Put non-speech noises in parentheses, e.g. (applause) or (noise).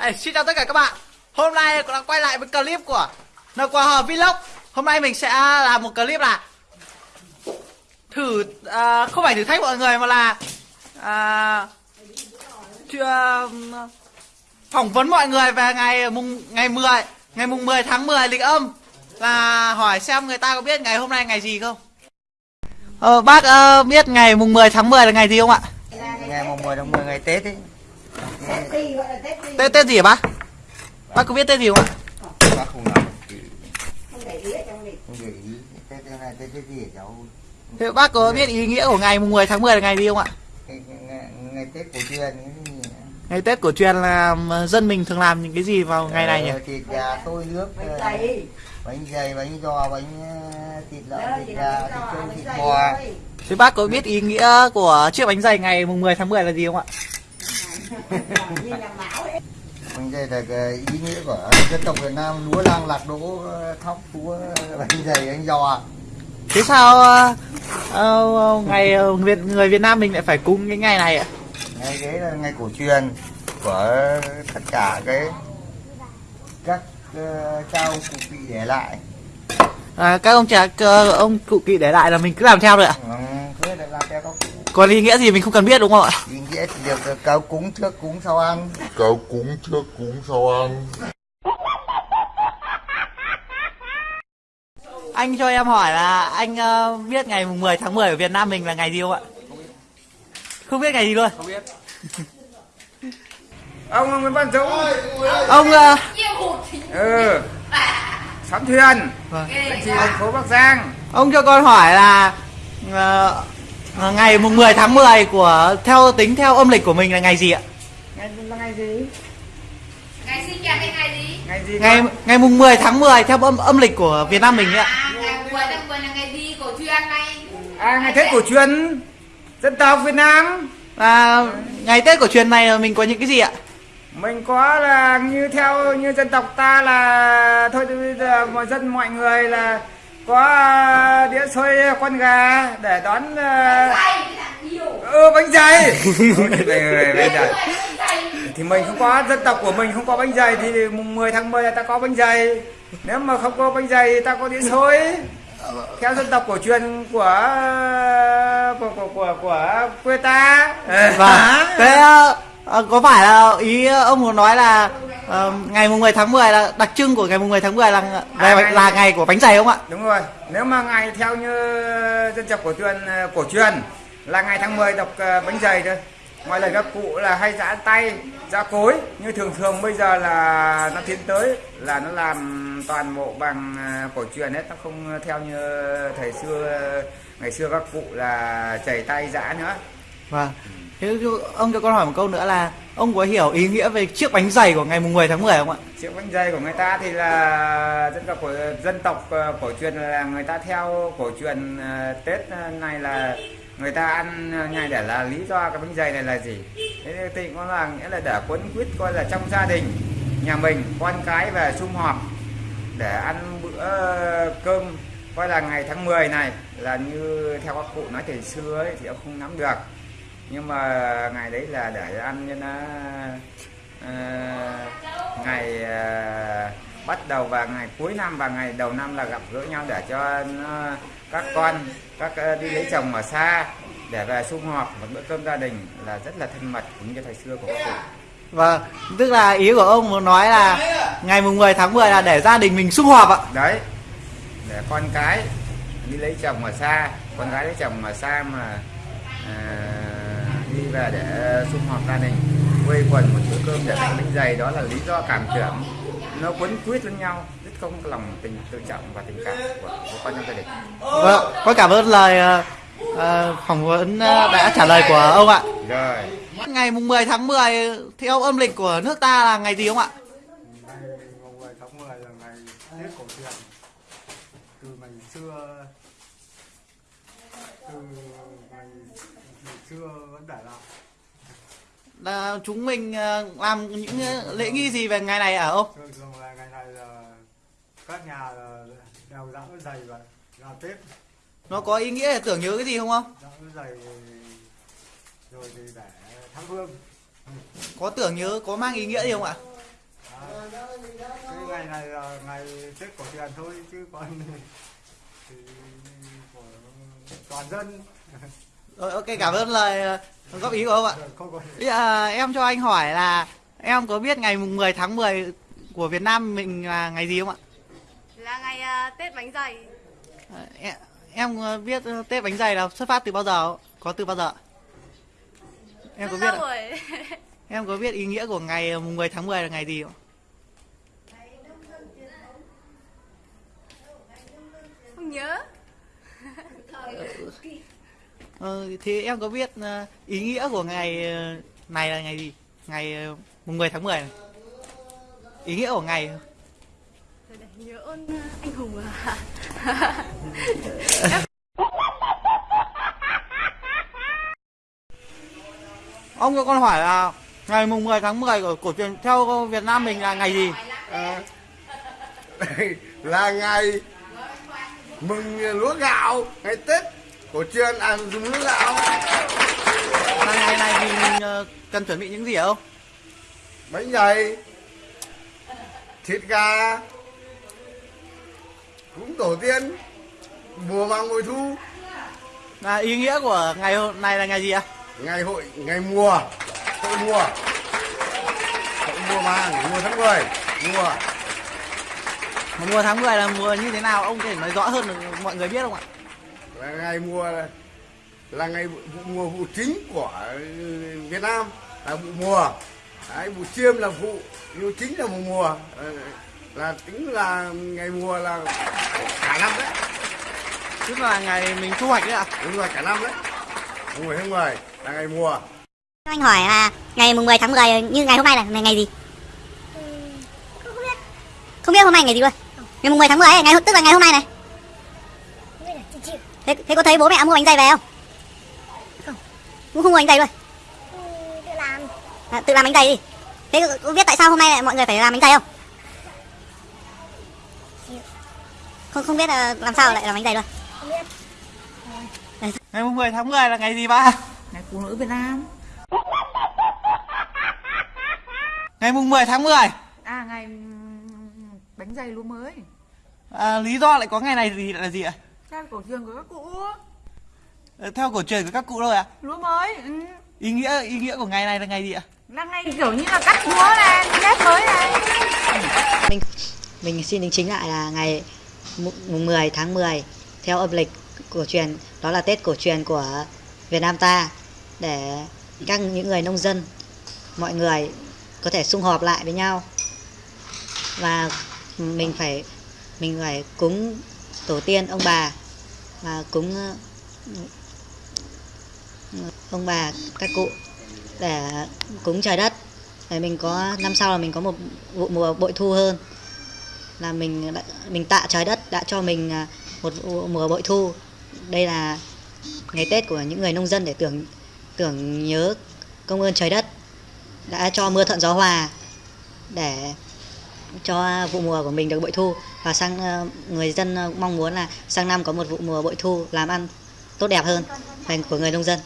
Hey, xin chào tất cả các bạn. Hôm nay cũng đã quay lại với clip của NQ Hờ Vlog. Hôm nay mình sẽ làm một clip là Thử, à, không phải thử thách mọi người mà là à, chưa, à, Phỏng vấn mọi người về ngày mùng ngày 10 Ngày mùng 10 tháng 10 lịch âm Là hỏi xem người ta có biết ngày hôm nay ngày gì không. Ờ, bác uh, biết ngày mùng 10 tháng 10 là ngày gì không ạ? ngày mùng 10 tháng 10 ngày Tết ấy. Tết Tết gì hả bác? Bác có biết Tết gì không ạ? bác không nói không để ý Tết Tết này Tết gì hả cháu Thế bác có biết ý nghĩa của ngày mùng 10 tháng 10 là ngày gì không ạ? ngày, Tết cổ truyền? Ngày Tết cổ truyền là ờ, dân mình thường làm những cái gì vào ngày này nhỉ? Ờ, thịt gà xôi nước ờ, bánh dày bánh giò bánh ờ, thịt lợn thịt gà thịt trâu thịt bò Thế bác có biết ý nghĩa của chiếc bánh dày ngày mùng 10 tháng 10 là gì không ạ? Bánh dày là cái ý nghĩa của dân tộc Việt Nam lúa lang lạc đỗ ờ, thóc lúa bánh dày bánh giò Thế sao ờ, ờ, ngày ờ, Việt người Việt Nam mình lại phải cúng cái ngày này ạ? ngày đấy là ngày cổ truyền của tất cả cái các ờ, cha ông cụ vị để lại À, các ông ờ, ông cụ kỵ để lại là mình cứ làm theo rồi ạ. ừ, thế là làm theo các cụ Còn ý nghĩa gì mình không cần biết đúng không ạ? ý nghĩa thì được. Cáo cúng trước cúng sau ăn. Cáo cúng trước cúng sau ăn. Anh cho em hỏi là anh ờ, biết ngày mùng 10 tháng 10 ở Việt Nam mình là ngày gì không ạ? Không biết ngày gì luôn. (laughs) ông Nguyễn Văn Dũng Ông ờ, ừ. Sắm thuyền. Vâng. chỉ thành phố Bắc Giang. Ông cho con hỏi là ờ, ờ, ngày mùng 10 tháng 10 của theo tính theo âm lịch của mình là ngày gì ạ? ngày là ngày gì ngày sinh nhật hay ngày gì ngày gì Ngày con? ngày mùng 10 tháng 10 theo âm âm lịch của Việt Nam mình ấy ạ. à ngày 10 tháng 10 là ngày gì cổ truyền này à ngày Tết cổ truyền dân tộc Việt Nam Là ngày Tết cổ truyền này mình có những cái gì ạ? mình có là như theo như dân tộc ta là thôi thì bây giờ mọi dân mọi người là có à, đĩa xôi con gà để đón ừ, bánh dày. Thì mình không có dân tộc của mình không có bánh dày thì mùng 10 tháng 10 là ta có bánh dày. Nếu mà không có bánh dày thì ta có đĩa xôi. Theo dân tộc cổ truyền của của của của, của quê ta. Vâng. Thế ờ, có phải là ý ông muốn nói là ờ, ngày mùng 10 tháng 10 là đặc trưng của ngày mùng 10 tháng 10 là là, À, ngày- là ngày của bánh dày không ạ? đúng rồi. Nếu mà ngày theo như dân tộc cổ truyền cổ truyền là ngày tháng 10 đọc ờ, bánh dày thôi. Ngoài lời các cụ là hay giã tay giã cối. Như thường thường bây giờ là nó tiến tới là nó làm toàn bộ bằng ờ, cổ truyền hết. Nó không theo như thời xưa ngày xưa các cụ là chảy tay giã nữa. Vâng. Thế ông cho con hỏi một câu nữa là ông có hiểu ý nghĩa về chiếc bánh dày của ngày mùng 10 tháng 10 không ạ? chiếc bánh dày của người ta thì là dân tộc của dân tộc ờ, cổ truyền là người ta theo cổ truyền ờ, tết ờ, này là người ta ăn ngày để là lý do cái bánh dày này là gì? Thế thì có là nghĩa là để quấn quýt coi là trong gia đình nhà mình con cái về sum họp để ăn bữa cơm coi là ngày tháng 10 này. Là như theo các cụ nói thời xưa ấy, thì ông không nắm được nhưng mà ngày đấy là để ăn cho nó ờ, ngày ờ, bắt đầu và ngày cuối năm và ngày đầu năm là gặp gỡ nhau để cho nó, các con các ờ, đi lấy chồng ở xa để về sum họp một bữa cơm gia đình là rất là thân mật cũng như thời xưa của các cụ Vâng, tức là ý của ông muốn nói là ngày mùng 10 tháng 10 là để gia đình mình sum họp ạ. đấy để con cái đi lấy chồng ở xa con gái lấy chồng ở xa mà à, về để sum họp gia đình quây quần một bữa cơm để ăn bánh dày đó là lý do cảm tưởng nó quấn quýt lẫn nhau rất không có lòng tình tự trọng và tình cảm của, của con trong gia đình Vâng, con cảm ơn lời ờ, ờ, phỏng vấn ờ, đã trả lời của ông ạ. rồi Ngày mùng 10 tháng 10 theo âm lịch của nước ta là ngày gì không ạ? ngày mùng 10 tháng 10 là ngày Tết cổ truyền từ ngày xưa từ ngày, ngày xưa vẫn để lại Là chúng mình ờ, làm những ờ, lễ nghi gì về ngày này ở ông? thường thường là ngày này là các nhà là đeo dã dày và ra Tết Nó có ý nghĩa để tưởng nhớ cái gì không ông? dã dày rồi thì để thắp hương Có tưởng nhớ, có mang ý nghĩa gì không ạ? cái ngày này là ngày tết cổ truyền thôi chứ còn (laughs) thì toàn dân Rồi, ok cảm ơn lời ờ, góp ý của ông ạ không có Bây giờ em cho anh hỏi là em có biết ngày mùng 10 tháng 10 của Việt Nam mình là ngày gì không ạ? là ngày à, Tết bánh dày Ờ, Em, em biết Tết bánh dày là xuất phát từ bao giờ? không? Có từ bao giờ? Em có Rất biết ạ? rồi (laughs) Em có biết ý nghĩa của ngày mùng 10 tháng 10 là ngày gì không? không nhớ Ờ, thì em có biết ờ, ý nghĩa của ngày ờ, này là ngày gì? Ngày mùng 10 tháng 10 này. Ý nghĩa của ngày nhớ ơn anh hùng à (laughs) Ông cho con hỏi là ngày mùng 10 tháng 10 của cổ truyền theo Việt Nam mình là ngày gì? À, (laughs) là ngày mừng lúa gạo ngày tết cổ truyền ăn dùng lúa gạo Là ngày này thì mình ờ, cần chuẩn bị những gì hả ông? bánh dày thịt gà cúng tổ tiên mùa màng mùa thu Là ý nghĩa của ngày hôm này là ngày gì ạ? ngày hội ngày mùa hội mùa hội mùa màng mùa tháng 10 mùa Mà mùa tháng 10 là mùa như thế nào? Ông có thể nói rõ hơn được mọi người biết không ạ? là ngày mùa là, là ngày vụ, mùa vụ chính của Việt Nam là vụ mùa Đấy, vụ chiêm là vụ vụ chính là mùa mùa Ờ, là tính là ngày mùa là cả năm đấy Tức là ngày mình thu hoạch đấy ạ? đúng rồi cả năm đấy mùng 10 tháng 10 là ngày mùa Cho anh hỏi là ngày mùng 10 tháng 10 như ngày hôm nay là ngày, ngày gì? Không biết. Không biết hôm nay ngày gì luôn. Ngày mùng 10 tháng 10 ấy, ngày tức là ngày hôm nay này. Thế, thế có thấy bố mẹ mua bánh dày về không? Không. Cũng không mua bánh dày luôn. tự làm. À, tự làm bánh dày đi. Thế có, biết tại sao hôm nay lại mọi người phải làm bánh dày không? Không không biết là làm sao lại làm bánh dày luôn. Ngày mùng 10 tháng 10 là ngày gì ba? Ngày phụ nữ Việt Nam Ngày mùng 10 tháng 10 À ngày ừm, bánh dày lúa mới à, Lý do lại có ngày này gì là gì ạ? Theo cổ truyền của các cụ Ờ, Theo cổ truyền của các cụ thôi ạ? Lúa mới ừ. Ý nghĩa ý nghĩa của ngày này là ngày gì ạ? Là ngày kiểu như là cắt lúa này Nếp mới này Mình mình xin đính chính lại là ngày mùng mùng 10 tháng 10 theo âm lịch cổ truyền đó là Tết cổ truyền của Việt Nam ta để các những người nông dân mọi người có thể sum họp lại với nhau và mình phải mình phải cúng tổ tiên ông bà và cúng ờ, ông bà các cụ để cúng trời đất. Để mình có, năm sau là mình có một vụ mùa bội thu hơn. Là mình mình tạ trời đất đã cho mình ờ, một vụ mùa bội thu. Đây là ngày Tết của những người nông dân để tưởng tưởng nhớ công ơn trời đất đã cho mưa thuận gió hòa để cho vụ mùa của mình được bội thu. Và sang ờ, người dân ờ, mong muốn là sang năm có một vụ mùa bội thu làm ăn tốt đẹp hơn, thành của người nông dân.